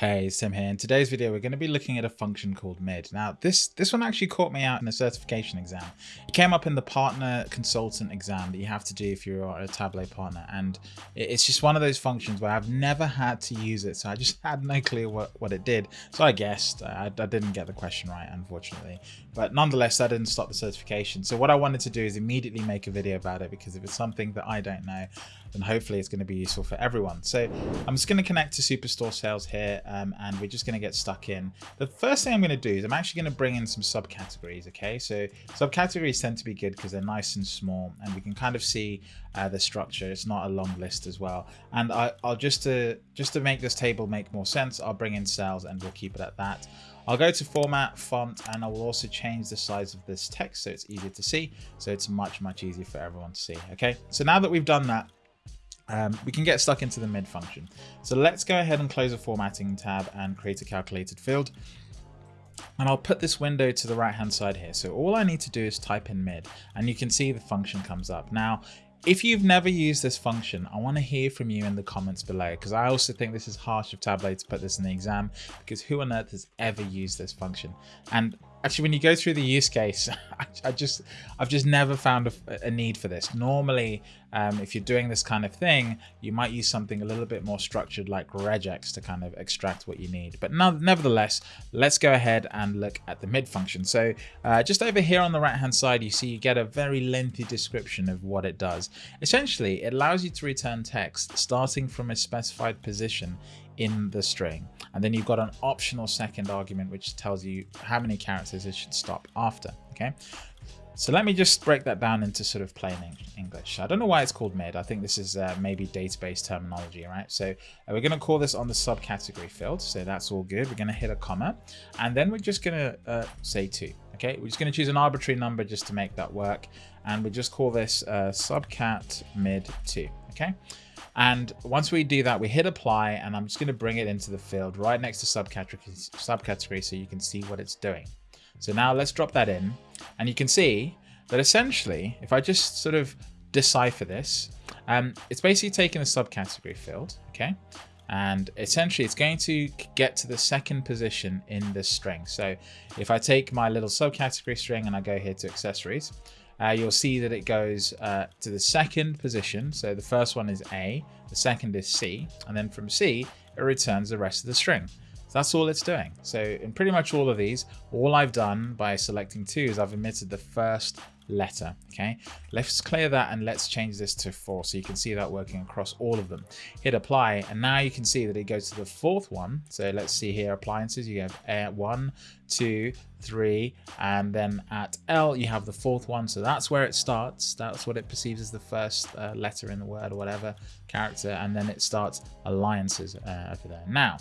Hey, it's Tim here. In today's video, we're going to be looking at a function called mid. Now, this, this one actually caught me out in a certification exam. It came up in the partner consultant exam that you have to do if you're a Tableau partner. And it's just one of those functions where I've never had to use it. So I just had no clue what, what it did. So I guessed. I, I didn't get the question right, unfortunately. But nonetheless, that didn't stop the certification. So what I wanted to do is immediately make a video about it because if it's something that I don't know, then hopefully it's going to be useful for everyone. So I'm just going to connect to Superstore Sales here um, and we're just going to get stuck in. The first thing I'm going to do is I'm actually going to bring in some subcategories. Okay, so subcategories tend to be good because they're nice and small and we can kind of see uh, the structure. It's not a long list as well. And I, will just to just to make this table make more sense, I'll bring in sales and we'll keep it at that. I'll go to format, font, and I will also change the size of this text so it's easier to see. So it's much, much easier for everyone to see. Okay, so now that we've done that, um, we can get stuck into the mid function. So let's go ahead and close the formatting tab and create a calculated field. And I'll put this window to the right hand side here. So all I need to do is type in mid and you can see the function comes up. Now, if you've never used this function, I want to hear from you in the comments below because I also think this is harsh of Tableau to put this in the exam because who on earth has ever used this function? And actually when you go through the use case I, just i've just never found a, a need for this. Normally um, if you're doing this kind of thing you might use something a little bit more structured like regex to kind of extract what you need. But now nevertheless let's go ahead and look at the mid function. So uh, just over here on the right hand side you see you get a very lengthy description of what it does. Essentially it allows you to return text starting from a specified position in the string. And then you've got an optional second argument, which tells you how many characters it should stop after. Okay. So let me just break that down into sort of plain English. I don't know why it's called mid. I think this is uh, maybe database terminology, right? So uh, we're going to call this on the subcategory field. So that's all good. We're going to hit a comma and then we're just going to uh, say two. Okay, we're just going to choose an arbitrary number just to make that work. And we just call this uh, subcat mid two. Okay. And once we do that, we hit apply and I'm just going to bring it into the field right next to subcategory, subcategory so you can see what it's doing. So now let's drop that in and you can see that essentially, if I just sort of decipher this, um, it's basically taking the subcategory field, okay? And essentially it's going to get to the second position in this string. So if I take my little subcategory string and I go here to accessories, uh, you'll see that it goes uh, to the second position. So the first one is A, the second is C, and then from C, it returns the rest of the string. So that's all it's doing. So in pretty much all of these, all I've done by selecting two is I've omitted the first letter. Okay, let's clear that and let's change this to four so you can see that working across all of them. Hit apply and now you can see that it goes to the fourth one. So let's see here, appliances, you have uh, one, two, three, and then at L you have the fourth one. So that's where it starts. That's what it perceives as the first uh, letter in the word or whatever character, and then it starts alliances uh, over there. Now,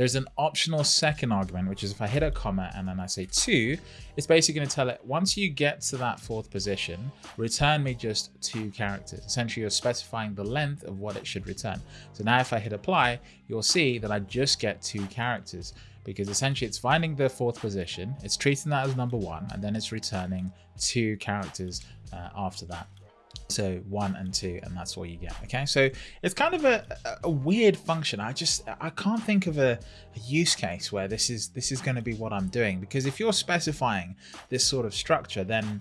there's an optional second argument, which is if I hit a comma and then I say two, it's basically going to tell it once you get to that fourth position, return me just two characters. Essentially, you're specifying the length of what it should return. So now if I hit apply, you'll see that I just get two characters because essentially it's finding the fourth position, it's treating that as number one, and then it's returning two characters uh, after that so one and two and that's all you get okay? So it's kind of a, a weird function. I just i can't think of a, a use case where this is this is going to be what i'm doing because if you're specifying this sort of structure then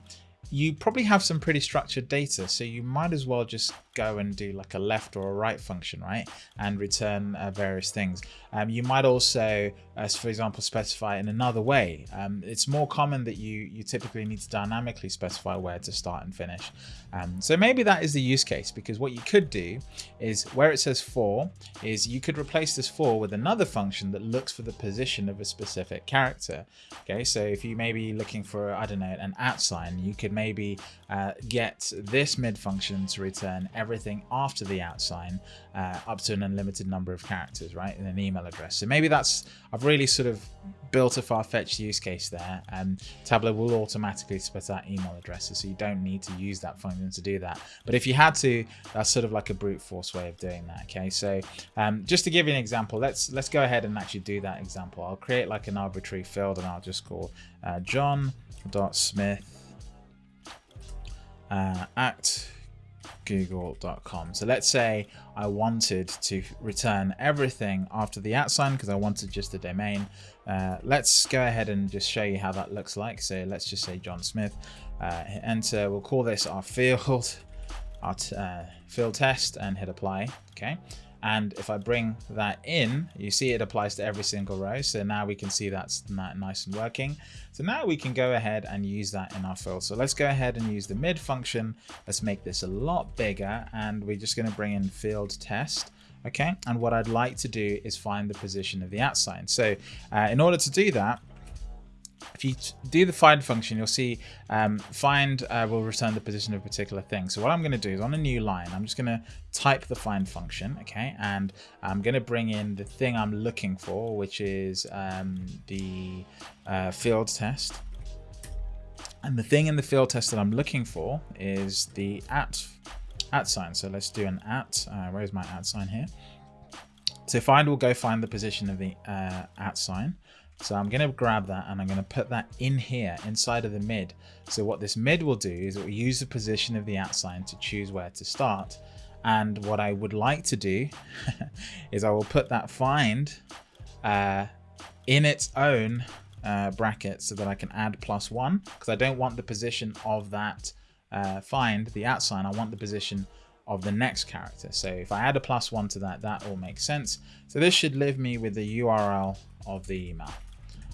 you probably have some pretty structured data so you might as well just go and do like a left or a right function, right? And return uh, various things. Um, you might also, as for example, specify in another way. Um, it's more common that you, you typically need to dynamically specify where to start and finish. Um, so maybe that is the use case because what you could do is where it says four is you could replace this four with another function that looks for the position of a specific character. Okay, so if you may be looking for, I don't know, an at sign, you could maybe uh, get this mid function to return everything after the at sign uh, up to an unlimited number of characters, right, in an email address. So maybe that's, I've really sort of built a far-fetched use case there and Tableau will automatically spit out email addresses so you don't need to use that function to do that. But if you had to, that's sort of like a brute force way of doing that, okay? So um, just to give you an example, let's let's go ahead and actually do that example. I'll create like an arbitrary field and I'll just call uh, john.smith uh, at google.com. So let's say I wanted to return everything after the at sign because I wanted just the domain. Uh, let's go ahead and just show you how that looks like. So let's just say John Smith, uh, hit enter. We'll call this our field, our uh, field test and hit apply. Okay. And if I bring that in, you see it applies to every single row. So now we can see that's nice and working. So now we can go ahead and use that in our fill. So let's go ahead and use the mid function. Let's make this a lot bigger. And we're just going to bring in field test. Okay. And what I'd like to do is find the position of the at sign. So uh, in order to do that, if you do the find function, you'll see um, find uh, will return the position of a particular thing. So what I'm going to do is on a new line, I'm just going to type the find function, okay, and I'm going to bring in the thing I'm looking for, which is um, the uh, field test. And the thing in the field test that I'm looking for is the at at sign. So let's do an at. Uh, where's my at sign here? So find will go find the position of the uh, at sign. So I'm going to grab that and I'm going to put that in here inside of the mid. So what this mid will do is it will use the position of the at sign to choose where to start. And what I would like to do is I will put that find uh, in its own uh, bracket so that I can add plus one because I don't want the position of that uh, find, the at sign, I want the position of the next character. So if I add a plus one to that, that all makes sense. So this should leave me with the URL of the email.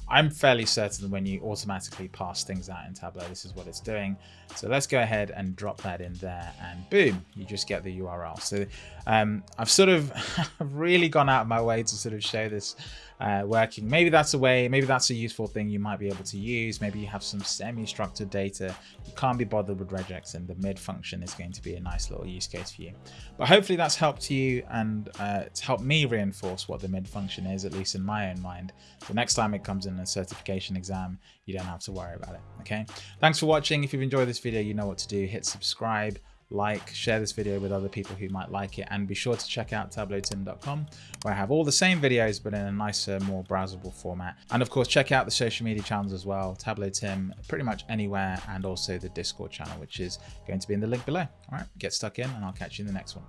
I'm fairly certain when you automatically pass things out in Tableau, this is what it's doing. So let's go ahead and drop that in there and boom, you just get the URL. So um, I've sort of really gone out of my way to sort of show this uh, working. Maybe that's a way, maybe that's a useful thing you might be able to use. Maybe you have some semi-structured data. You can't be bothered with regex and the mid function is going to be a nice little use case for you. But hopefully that's helped you and uh, it's helped me reinforce what the mid function is, at least in my own mind. The next time it comes in a certification exam, you don't have to worry about it. Okay. Thanks for watching. If you've enjoyed this video, you know what to do. Hit subscribe like, share this video with other people who might like it, and be sure to check out tableautim.com where I have all the same videos but in a nicer, more browsable format. And of course, check out the social media channels as well, Tableau Tim, pretty much anywhere, and also the Discord channel, which is going to be in the link below. All right, get stuck in, and I'll catch you in the next one.